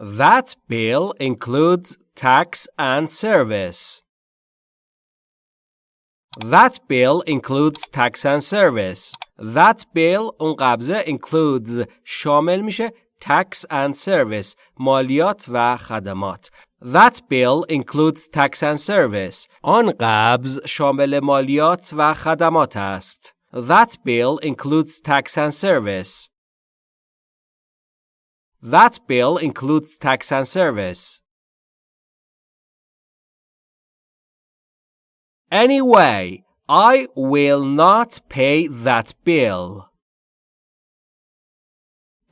That bill includes tax and service. That bill includes tax and service. That bill اون قبضه includes شامل میشه tax and service مالیات و خدمات. That bill includes tax and service. آن قبض شامل مالیات و خدمات است. That bill includes tax and service. That bill includes tax and service. Anyway, I will not pay that bill.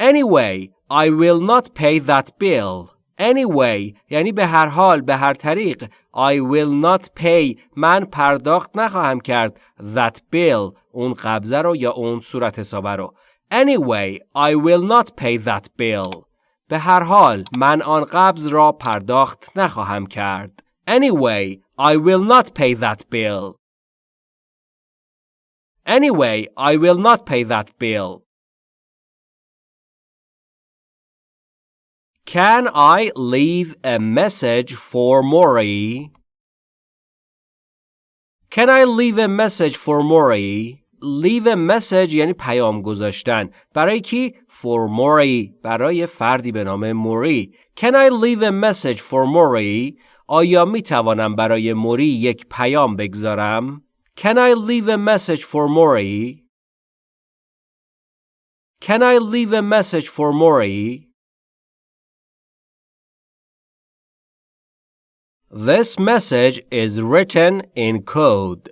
Anyway, I will not pay that bill. Anyway یعنی به هر حال به هر طریق I will not pay من پرداخت نخواهم کرد that bill اون قبضه رو یا اون صورت حسابه رو Anyway I will not pay that bill به هر حال من آن قبض را پرداخت نخواهم کرد Anyway I will not pay that bill Anyway I will not pay that bill Can I leave a message for Maury? Can I leave a message for Maury? Leave a message یعنی پیام گذاشتن. برای کی؟ For Maury. برای فردی به نام موری. Can I leave a message for Maury? آیا می توانم برای موری یک پیام بگذارم؟ Can I leave a message for Maury? Can I leave a message for Maury? This message is written in code.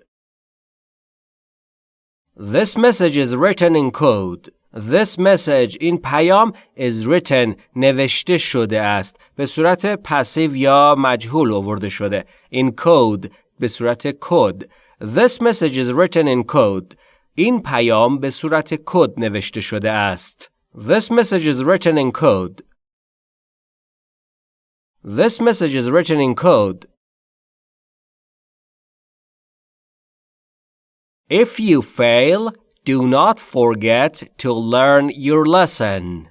This message is written in code. This message این پیام is written نوشته شده است به صورت پسیو یا مجهول آورده شده in code به صورت کد This message is written in code این پیام به صورت کد نوشته شده است This message is written in code This message is written in code. If you fail, do not forget to learn your lesson.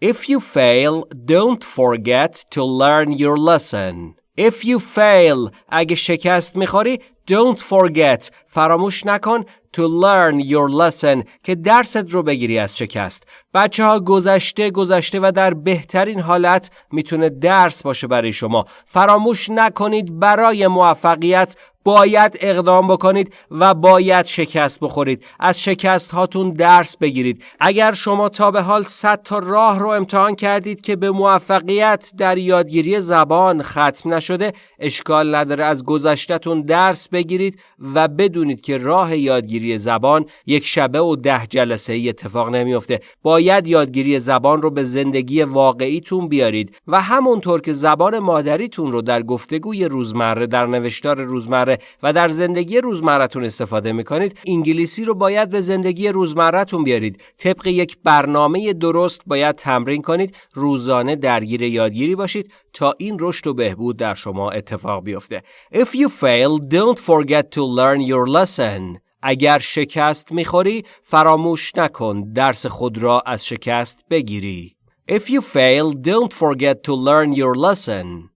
If you fail, don't forget to learn your lesson. If you fail, اگه شکست میخوری, don't forget, فراموش نکن to learn your lesson که درست رو بگیری از شکست. بچه ها گذشته گذشته و در بهترین حالت می‌تونه درس باشه برای شما. فراموش نکنید برای موفقیت باید اقدام بکنید و باید شکست بخورید از شکست هاتون درس بگیرید اگر شما تا به حال 100 تا راه رو امتحان کردید که به موفقیت در یادگیری زبان ختم نشده اشکال نداره از گذشتهتون درس بگیرید و بدونید که راه یادگیری زبان یک شبه و ده جلسه ای اتفاق نمیافته. باید یادگیری زبان رو به زندگی واقعیتون بیارید و همونطور که زبان مادریتون رو در گفتگوی روزمره در نوشتار روزمره و در زندگی روزمرتون استفاده می‌کنید انگلیسی رو باید به زندگی روزمرتون بیارید. طبق یک برنامه درست باید تمرین کنید روزانه درگیر یادگیری باشید. تا این رشد و بهبود در شما اتفاق بیفته If you fail don't forget to learn your lesson اگر شکست می‌خوری فراموش نکن درس خود را از شکست بگیری If you fail don't forget to learn your lesson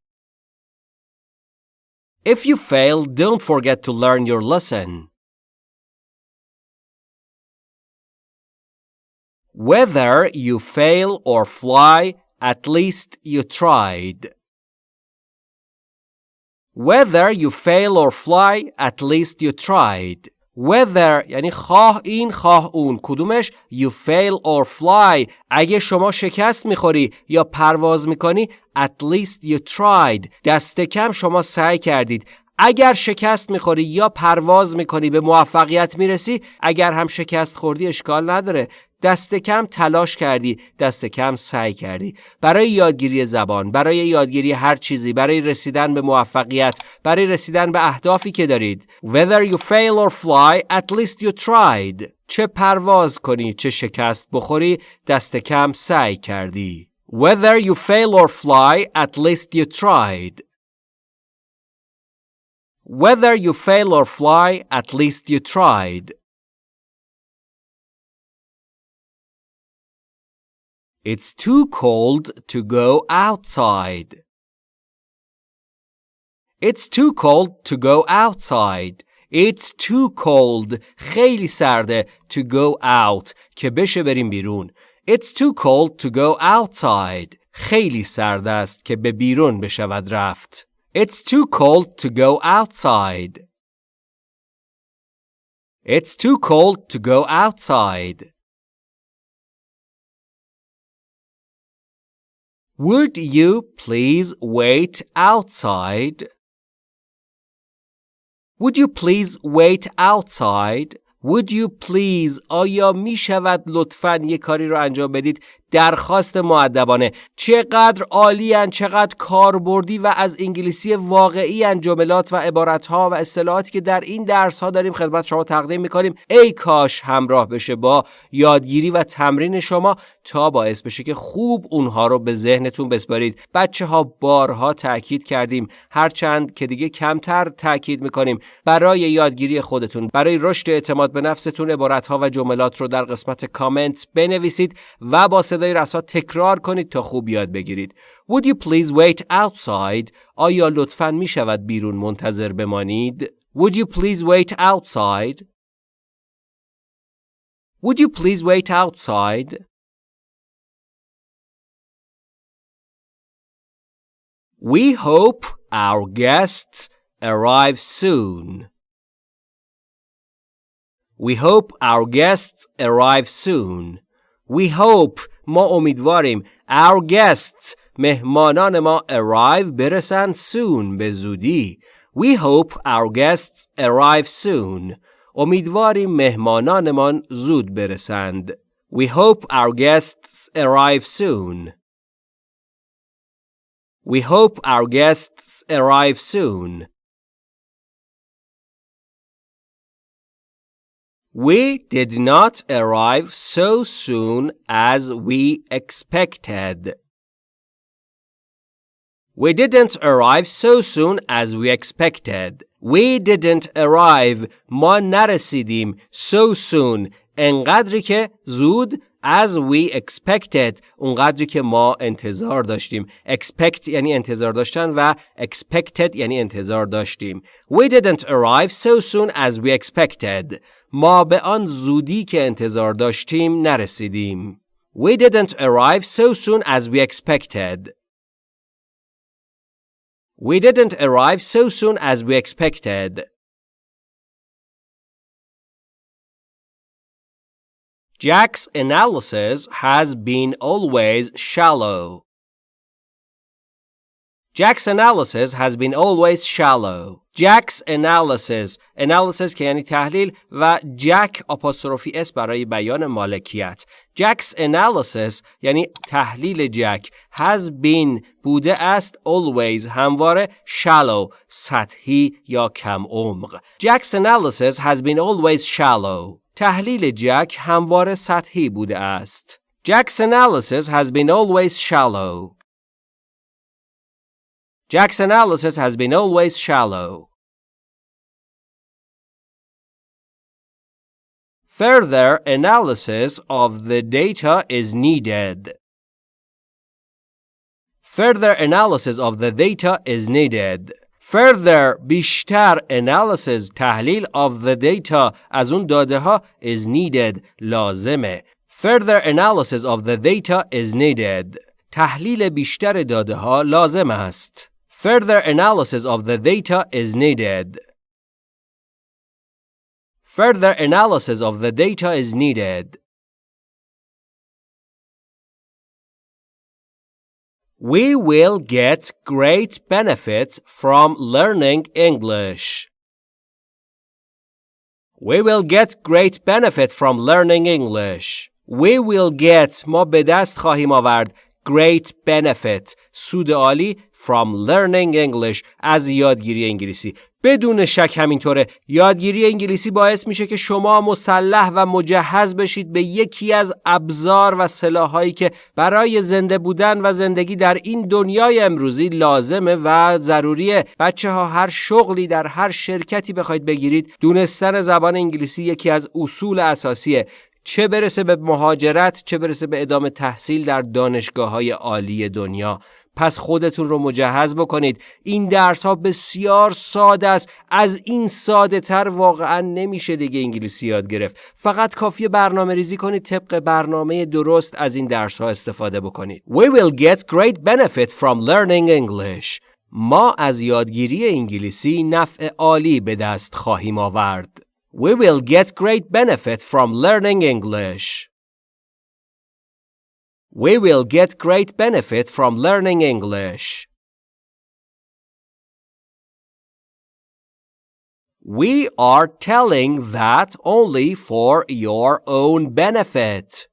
If you fail, don't forget to learn your lesson. Whether you fail or fly, at least you tried. Whether you fail or fly, at least you tried. Whether یعنی خواه این خواه اون کدومش you fail or fly اگه شما شکست می‌خوری یا پرواز می‌کنی at least you tried دست کم شما سعی کردید اگر شکست می‌خوری یا پرواز می‌کنی به موفقیت می‌رسی اگر هم شکست خوردی اشکال نداره دست کم تلاش کردی دست کم سعی کردی. برای یادگیری زبان برای یادگیری هر چیزی برای رسیدن به موفقیت برای رسیدن به اهدافی که دارید. Whether you fail or fly at least you tried. چه پرواز کنی چه شکست بخوری دست کم سعی کردی. Whether you fail or fly at least you tried. Whether you fail or fly at least you tried. It's too cold to go outside. It's too cold to go outside. It's too cold. خیلی سرده to go out که بشه بریم بیرون. It's too cold to go outside. خیلی سرد است که به بیرون بشود رفت. It's too cold to go outside. It's too cold to go outside. Would you please wait outside? Would you please wait outside? Would you please آیا می شود لطفا یه کاری رو انجام بدید درخواست معدبانه چقدر عالی چقدر کاربردی و از انگلیسی واقعی جملات و عبارتها و اصطلاحاتی که در این درس ها داریم خدمت شما تقدیم می‌کنیم. ای کاش همراه بشه با یادگیری و تمرین شما تا باعث بشه که خوب اونها رو به ذهنتون بسپارید. بچه ها بارها تاکید کردیم. هرچند که دیگه کمتر تاکید می‌کنیم. برای یادگیری خودتون برای رشد اعتماد به نفستون عبارتها و جملات رو در قسمت کامنت بنویسید و با صدای رسا تکرار کنید تا خوب یاد بگیرید. Would you please wait outside? آیا لطفاً می شود بیرون منتظر بمانید؟ Would you please wait outside? Would you please wait outside? We hope our guests arrive soon. We hope our guests arrive soon. We hope ما امیدواریم our guests مهمانان ما arrive برسند soon به زودی We hope our guests arrive soon امیدواریم مهمانانمان زود برسند We hope our guests arrive soon We hope our guests arrive soon We did not arrive so soon as we expected. We didn't arrive so soon as we expected. We didn't arrive ما نرسیدیم so soon انقدری که زود as we expected اونقدری که ما انتظار داشتیم expect یعنی انتظار داشتن و expected یعنی انتظار داشتیم We didn't arrive so soon as we expected ما به آن زودی که انتظار داشتیم نرسیدیم. We didn't arrive so soon as we expected. We didn't arrive so soon as we expected. Jack's analysis has been always shallow. Jack's analysis has been always shallow. Jack's analysis analysis که یعنی تحلیل و جک آپاستروفی اس برای بیان مالکیت Jack's analysis یعنی تحلیل جک has been بوده است always همواره shallow سطحی یا کم عمق Jack's analysis has been always shallow تحلیل جک همواره سطحی بوده است Jack's analysis has been always shallow Jack's analysis has been always shallow. Further analysis of the data is needed. Further analysis of the data is needed. Further بیشتر analysis تحلیل of the data از اون داده ها is needed لازمه. Further analysis of the data is needed. تحلیل بیشتر داده ها لازم است. Further analysis of the data is needed. Further analysis of the data is needed. We will get great benefits from learning English. We will get great benefit from learning English. We will get ما به دست خواهیم آورد great benefit سود عالی from learning English از یادگیری انگلیسی بدون شک همینطوره. یادگیری انگلیسی باعث میشه که شما مسلح و مجهز بشید به یکی از ابزار و سلاحهایی که برای زنده بودن و زندگی در این دنیای امروزی لازمه و ضروریه. بچه ها هر شغلی در هر شرکتی بخواید بگیرید دونستن زبان انگلیسی یکی از اصول اساسیه. چه برسه به مهاجرت چه برسه به ادامه تحصیل در دانشگاه های عالی دنیا. پس خودتون رو مجهز بکنید. این درس ها بسیار ساده است. از این ساده تر واقعا نمیشه دیگه انگلیسی یاد گرفت. فقط کافی برنامه ریزی کنید طبق برنامه درست از این درس ها استفاده بکنید. We will get great benefit from learning English. ما از یادگیری انگلیسی نفع عالی به دست خواهیم آورد. We will get great benefit from learning English. We will get great benefit from learning English. We are telling that only for your own benefit.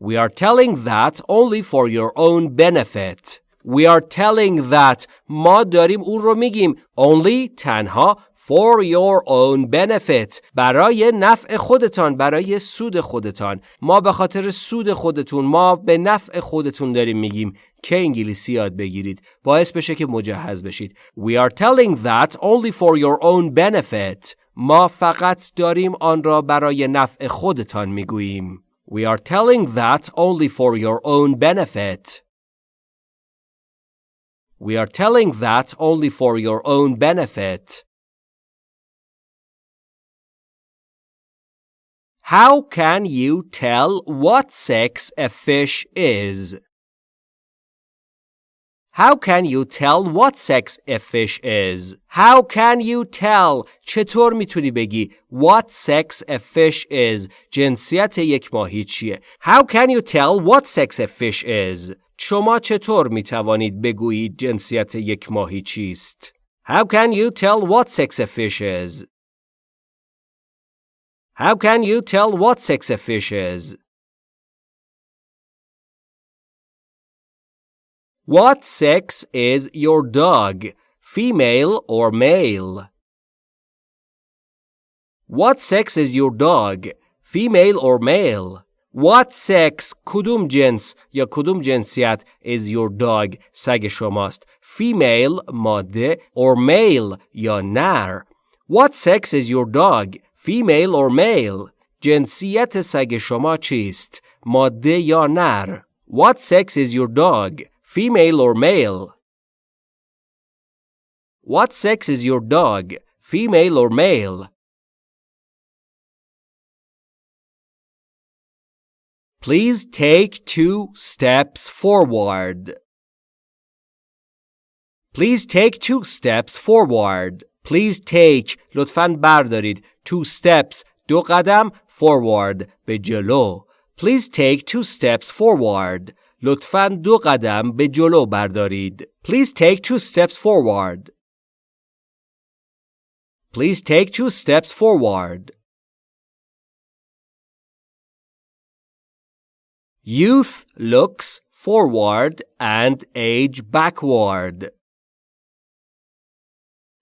We are telling that only for your own benefit. We are telling that ما داریم اون رو میگیم only تنها for your own benefit برای نفع خودتان برای سود خودتان. ما به خاطر سود خودتون ما به نفع خودتون داریم میگیم. که انگلیسی یاد بگیرید. باعث بشه که مجهز بشید. We are telling that only for your own benefit. ما فقط داریم آن را برای نفع خودتان می‌گوییم. We are telling that only for your own benefit. We are telling that only for your own benefit. How can you tell what sex a fish is? How can you tell what sex a fish is? How can you tell چطور میتونی بگی what sex a fish is جنسیت یک ماهی چیه How can you tell what sex a fish is شما چطور می توانید بگویید جنسیت یک ماهی چیست How can you tell what sex a fish is How can you tell what sex a fish is What sex is your dog, female or male? What sex is your dog, female or male? What sex کدوم جنس یا کدوم جنسیت is your dog سگ شماست female ماده or male یا نر What sex is your dog female or male جنسیت سگ شما چیست ماده یا نر What sex is your dog female or male What sex is your dog female or male Please take two steps forward. Please take two steps forward. Please take لطفاً بردارید two steps دو قدم forward به جلو. Please take two steps forward. لطفاً دو قدم به جلو بردارید. Please take two steps forward. Please take two steps forward. Youth looks forward and age backward.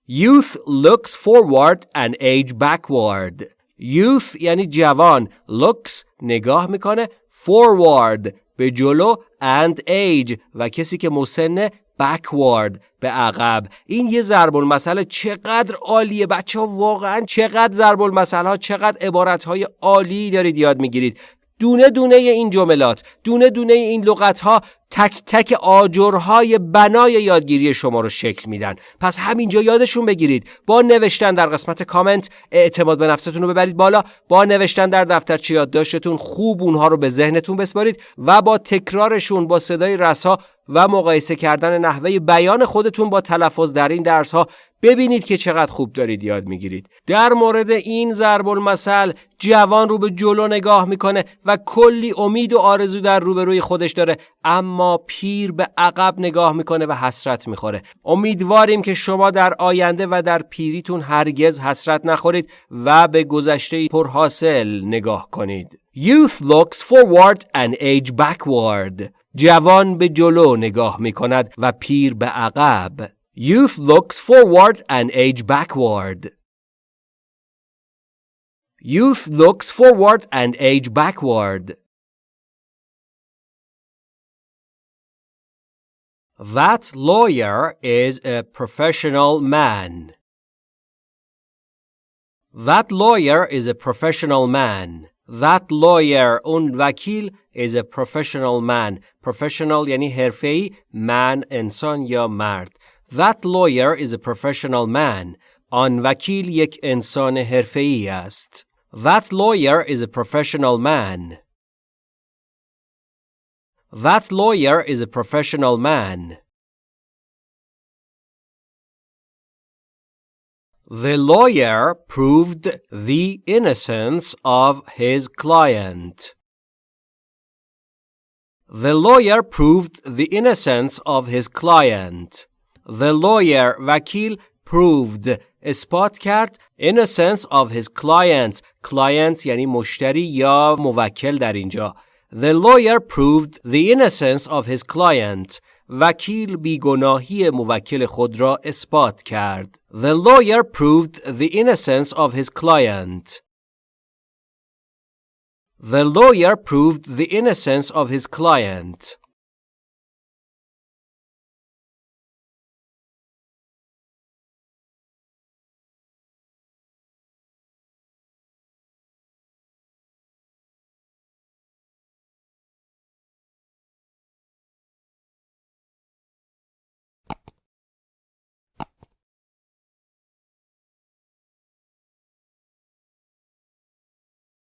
Youth looks forward and age backward. Youth یعنی جوان. Looks نگاه می‌کنه forward. به جلو and age. و کسی که مسنه backward. به عقب. این یه ضرب المثل چقدر عالیه. بچه ها واقعا چقدر ضرب المثل ها چقدر عبارت های عالی دارید یاد می‌گیرید. دونه دونه این جملات دونه دونه این لغت ها تک تک آجرهای بنای یادگیری شما رو شکل میدن. پس همینجا یادشون بگیرید. با نوشتن در قسمت کامنت اعتماد به نفستون رو ببرید بالا. با نوشتن در دفترچه یادداشتتون خوب اونها رو به ذهنتون بسپارید و با تکرارشون با صدای رسا و مقایسه کردن نحوه بیان خودتون با تلفظ در این درس ها ببینید که چقدر خوب دارید یاد می‌گیرید. در مورد این ضرب المثل جوان رو به جلو نگاه می‌کنه و کلی امید و آرزو در روبروی خودش داره اما پیر به عقب نگاه می‌کنه و حسرت می‌خوره. امیدواریم که شما در آینده و در پیریتون هرگز حسرت نخورید و به گذشته پرحاصل نگاه کنید. Youth looks forward and age backward. جوان به جلو نگاه می‌کند و پیر به عقب Youth looks forward and age backward. Youth looks forward and age backward. That lawyer is a professional man. That lawyer is a professional man. That lawyer اون وکیل is a professional man. Professional یعنی حرفه‌ای man انسان یا مرد. That lawyer is a professional man. آن وکیل یک انسان حرفه‌ای است. That lawyer is a professional man. That lawyer is a professional man. The lawyer proved the innocence of his client. The lawyer proved the innocence of his client. The lawyer وکیل proved اثبات کرد innocence of his client client یعنی مشتری یا موکل در اینجا The lawyer proved the innocence of his client وکیل بیگناهی موکل خود را اثبات کرد. The lawyer proved the innocence of his client. The lawyer proved the innocence of his client.